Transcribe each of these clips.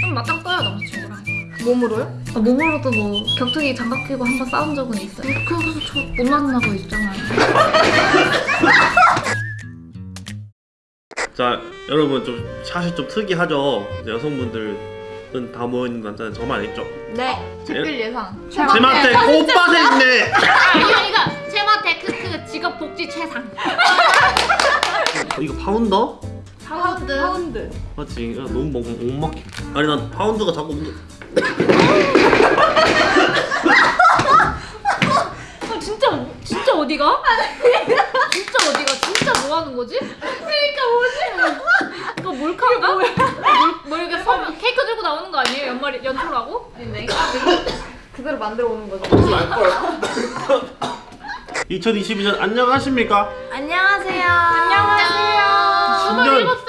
좀 맞짱 떠요 남자친구랑. 몸으로요? 아, 몸으로도 뭐 격투기 장갑 끼고 한 번 싸운 적은 있어요. 그래서 저 못 만나고 있잖아요. 자 여러분 좀 사실 좀 특이하죠? 여성분들은 다 모여있는 남자는 저만 있죠? 네. 댓글 예상. 제마테 꽃밭에 있네. 이거 이거 제마테 크크 직업 복지 최상. 어, 이거 파운더? 파운드 파운드. 맞지 야, 너무 못, 못 먹게 아니 난 파운드가 자꾸 움직- 아, 진짜 진짜 어디가? 진짜 어디가? 진짜 뭐 하는 거지? 그러니까 뭐지? 이거 몰카인가? 뭘, 뭐 이렇게 선 케이크 들고 나오는 거 아니에요? 연말이 연초라고? 내가 그대로 만들어 오는 거죠. 2022년 안녕하십니까? 안녕하세요. 안녕하세요. 27살.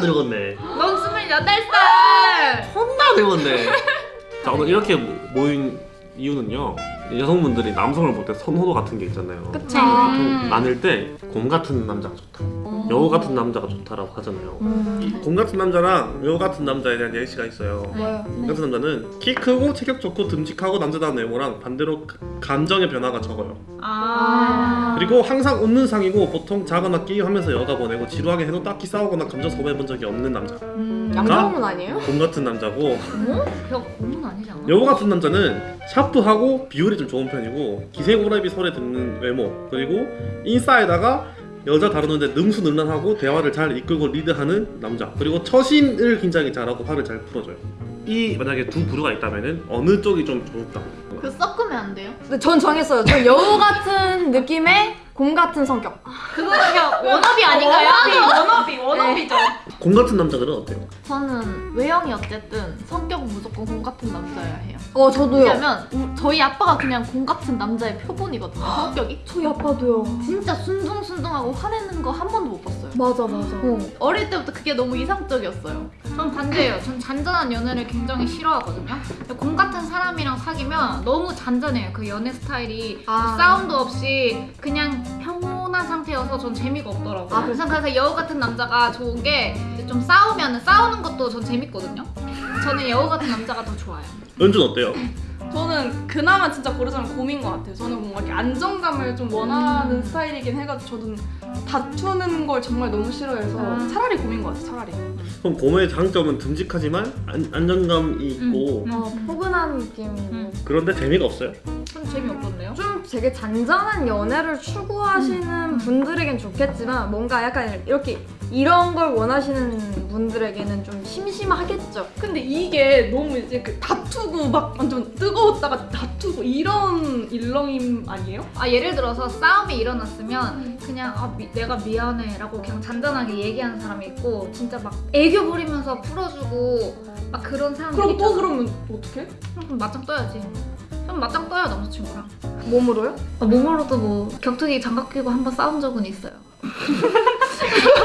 늙었네. 넌 28살. 존나 늙었네. 자 오늘 이렇게 모인 이유는요 여성분들이 남성을 볼 때 선호도 같은 게 있잖아요. 그쵸. 보통 나눌 때 곰 같은 남자가 좋다 여우 같은 남자가 좋다라고 하잖아요 이곰 같은 남자랑 여우 같은 남자에 대한 예시가 있어요 뭐요? 곰 같은 남자는 키 크고 체격 좋고 듬직하고 남자다운 외모랑 반대로 가- 감정의 변화가 적어요 아. 그리고 항상 웃는 상이고 보통 자거나 게임하면서 여가 보내고 지루하게 해도 딱히 싸우거나 감정 소모해본 적이 없는 남자 음, 양정은 아니에요? 곰 같은 남자고 어? 벽 고문 아니지 않아? 여우 같은 남자는 샤프하고 비율이 좀 좋은 편이고 기생오라비 소리 듣는 외모 그리고 인싸에다가 여자 다루는데 능수능란하고 대화를 잘 이끌고 리드하는 남자 그리고 처신을 굉장히 잘하고 화를 잘 풀어줘요 이 만약에 두 부류가 있다면은 어느 쪽이 좀 좋을까? 그 섞으면 안 돼요? 근데 전 정했어요. 전 여우 같은 느낌의 곰 같은 성격. 그거는 그냥 워너비 아닌가요? 워너비 워너비죠. 곰 같은 남자들은 어때요? 저는 외형이 어쨌든 성격은 무조건 곰 같은 남자여야 해요. 어, 저도요. 왜냐면 우- 저희 아빠가 그냥 곰 같은 남자의 표본이거든요. 성격이. 저희 아빠도요. 진짜 순둥순둥하고 화내는 거 한 번도 못 봤어요. 맞아, 맞아. 어, 어릴 때부터 그게 너무 이상적이었어요. 전 반대예요. 전 잔잔한 연애를 굉장히 싫어하거든요. 근데 곰 같은 사람이랑 사귀면 너무 잔잔해요. 그 연애 스타일이 아. 싸움도 없이 그냥 평 온한 상태여서 전 재미가 없더라고요. 아, 그래서 그래서 여우 같은 남자가 좋은 게 좀 싸우면 싸우는 것도 전 재밌거든요. 저는 여우 같은 남자가 더 좋아요. 연준 어때요? 저는 그나마 진짜 고르자면 곰인 것 같아요. 저는 뭔가 이렇게 안정감을 좀 원하는 스타일이긴 해가지고 저는 다투는 걸 정말 너무 싫어해서 아. 차라리 곰인 것 같아요. 차라리. 그럼 곰의 장점은 듬직하지만 안, 안정감이 있고 음. 어, 포근한 느낌이고. 음. 그런데 재미가 없어요 전 재미없던데요? 좀 되게 잔잔한 연애를 추구하시는 분들에겐 좋겠지만 뭔가 약간 이렇게 이런 걸 원하시는 분들에게는 좀 심심하겠죠. 근데 이게 너무 이제 그 다투고 막 완전 뜨거웠다가 다투고 이런 일렁임 아니에요? 아 예를 들어서 싸움이 일어났으면 그냥 아 미- 내가 미안해 라고 그냥 잔잔하게 얘기하는 사람이 있고 진짜 막 애교 부리면서 풀어주고 막 그런 사람들 그럼 또. 그러면 어떻게? 그럼 맞짱 떠야지. 그럼 맞짱 떠요 남자친구랑. 몸으로요? 아, 몸으로도 뭐 격투기 장갑 끼고 한 번 싸운 적은 있어요.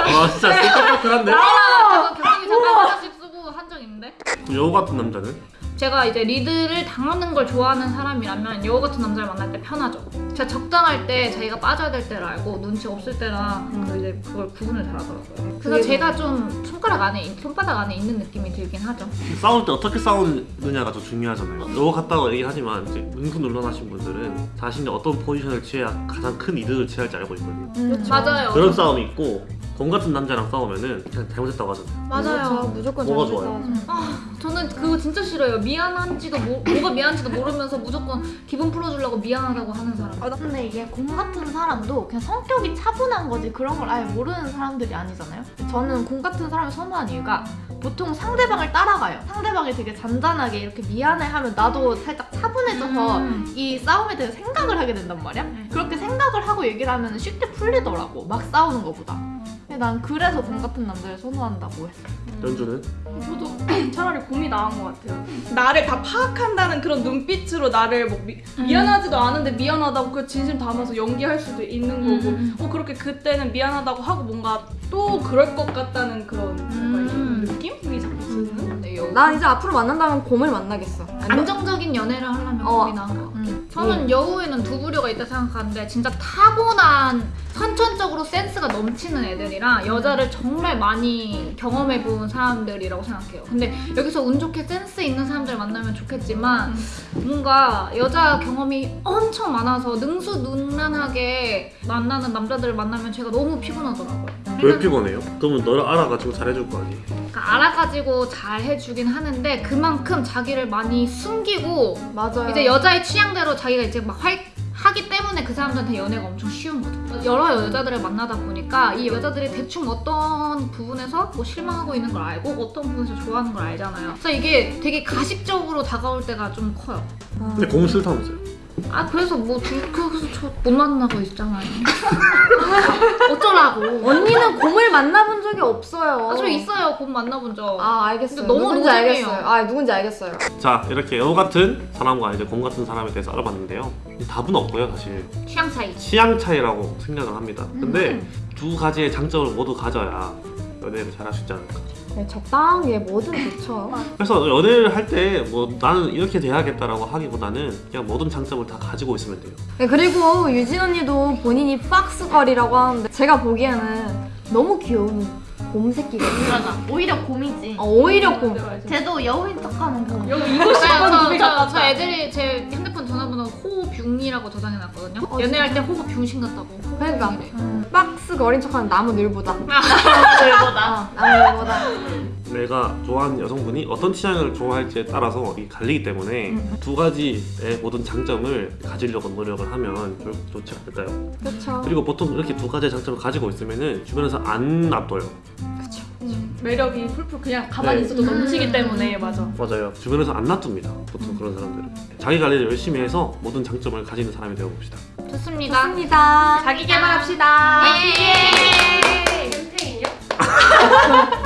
아 진짜 똑같한데? 제가 격투기 장갑 하나씩 쓰고 한 적 있는데. 여우 같은 남자는? 제가 이제 리드를 당하는 걸 좋아하는 사람이라면 여우 같은 남자를 만날 때 편하죠. 제가 적당할 때 자기가 빠져야 될 때를 알고 눈치 없을 때랑 그 이제 그걸 구분을 잘하더라고요. 그래서 제가 좀 손가락 안에 손바닥 안에 있는 느낌이 들긴 하죠. 싸울 때 어떻게 싸우느냐가 더 중요하잖아요. 여우 같다고 얘기하지만 이제 능수능란하신 분들은 자신이 어떤 포지션을 취해야 가장 큰 이득을 취할지 알고 있거든요. 음, 맞아요. 그런 싸움이 있고 곰 같은 남자랑 싸우면은 그냥 잘못했다고 하잖아요. 맞아요. 무조건 뭐가 잘못했다고 좋아요? 하죠. 아, 저는 그거 진짜 싫어요. 미안한지도 모, 뭐가 미안한지도 모르면서 무조건 기분 풀어주려고 미안하다고 하는 사람. 아, 근데 이게 곰 같은 사람도 그냥 성격이 차분한 거지 그런 걸 아예 모르는 사람들이 아니잖아요. 저는 곰 같은 사람을 선호한 이유가 보통 상대방을 따라가요. 상대방이 되게 잔잔하게 이렇게 미안해하면 나도 살짝 차분해져서 음. 이 싸움에 대해서 생각을 하게 된단 말이야. 네. 그렇게 생각을 하고 얘기를 하면 쉽게 풀리더라고. 막 싸우는 것보다. 난 그래서 곰 같은 남자를 선호한다고 했어. 연주는? 저도 차라리 곰이 나은 것 같아요. 나를 다 파악한다는 그런 눈빛으로 나를 뭐 미, 미안하지도 않은데 미안하다고 그 진심 담아서 연기할 수도 있는 거고 음. 어 그렇게 그때는 미안하다고 하고 뭔가 또 그럴 것 같다는 그런 음. 느낌이 자꾸 드는 네, 여우. 난 이제 앞으로 만난다면 곰을 만나겠어. 안정적인 연애를 하려면 어. 거기 나은 거. 음. 저는 여우에는 두 부류가 있다 생각하는데 진짜 타고난 선천적으로 센스가 넘치는 애들이랑 여자를 정말 많이 경험해본 사람들이라고 생각해요. 근데 여기서 운 좋게 센스 있는 사람들 만나면 좋겠지만 뭔가 여자 경험이 엄청 많아서 능수능란하게 만나는 남자들을 만나면 제가 너무 피곤하더라고요. 왜 피곤해요? 그러면 너를 알아가지고 잘해줄 거 아니에요? 그러니까 알아가지고 잘 해주긴 하는데 그만큼 자기를 많이 숨기고 맞아요. 이제 여자의 취향대로 자기가 이제 막 활, 하기 때문에 그 사람들한테 연애가 엄청 쉬운 거죠. 여러 여자들을 만나다 보니까 이 여자들이 대충 어떤 부분에서 뭐 실망하고 있는 걸 알고 어떤 부분에서 좋아하는 걸 알잖아요. 그래서 이게 되게 가식적으로 다가올 때가 좀 커요. 아, 근데 공은 싫다면서요? 아 그래서 뭐 둘- 그래서 저 못 만나고 있잖아요. 어쩌라고? 언니는 곰을 만나본 적이 없어요. 아, 저 있어요. 곧 만나본 적. 아 알겠어요. 근데 너무 누군지 노잼이에요. 알겠어요. 아 누군지 알겠어요. 자 이렇게 여우 같은 사람과 이제 곰 같은 사람에 대해서 알아봤는데요 답은 없고요 사실 취향 차이. 취향 차이라고 생각을 합니다 근데 두 가지의 장점을 모두 가져야 연애를 잘할 수 있지 않을까 네, 적당하게 뭐든 좋죠. 그래서 연애를 할 때 뭐 나는 이렇게 돼야겠다라고 하기보다는 그냥 모든 장점을 다 가지고 있으면 돼요 네, 그리고 유진 언니도 본인이 박스걸이라고 하는데 제가 보기에는 너무 귀여운 곰 새끼거든요. 맞아. 오히려 곰이지. 어, 오히려 곰. 쟤도 여우인 척하는 곰. 여기 저, 이것이 약간 저, 저, 같다. 저 애들이 제 핸드폰 전화번호 호뷰이라고 저장해놨거든요. 어, 연애할 때 호뷰신 같다고. 그러니까 호뷰이래. 박스걸인 척하는 나무 늘보다. 들보다. 어, 나무 늘보다. 내가 좋아하는 여성분이 어떤 취향을 좋아할지에 따라서 이 갈리기 때문에 두 가지의 모든 장점을 가지려고 노력을 하면 좋지 않을까요? 그렇죠. 그리고 보통 이렇게 두 가지의 장점을 가지고 있으면 주변에서 안 놔둬요. 매력이 풀풀 그냥 가만히 네. 있어도 넘치기 때문에 맞아. 맞아요 주변에서 안 놔둡니다 보통 그런 사람들은 자기 관리를 열심히 해서 모든 장점을 가지는 사람이 되어봅시다 좋습니다. 좋습니다. 자기 개발합시다. 예. 캠페인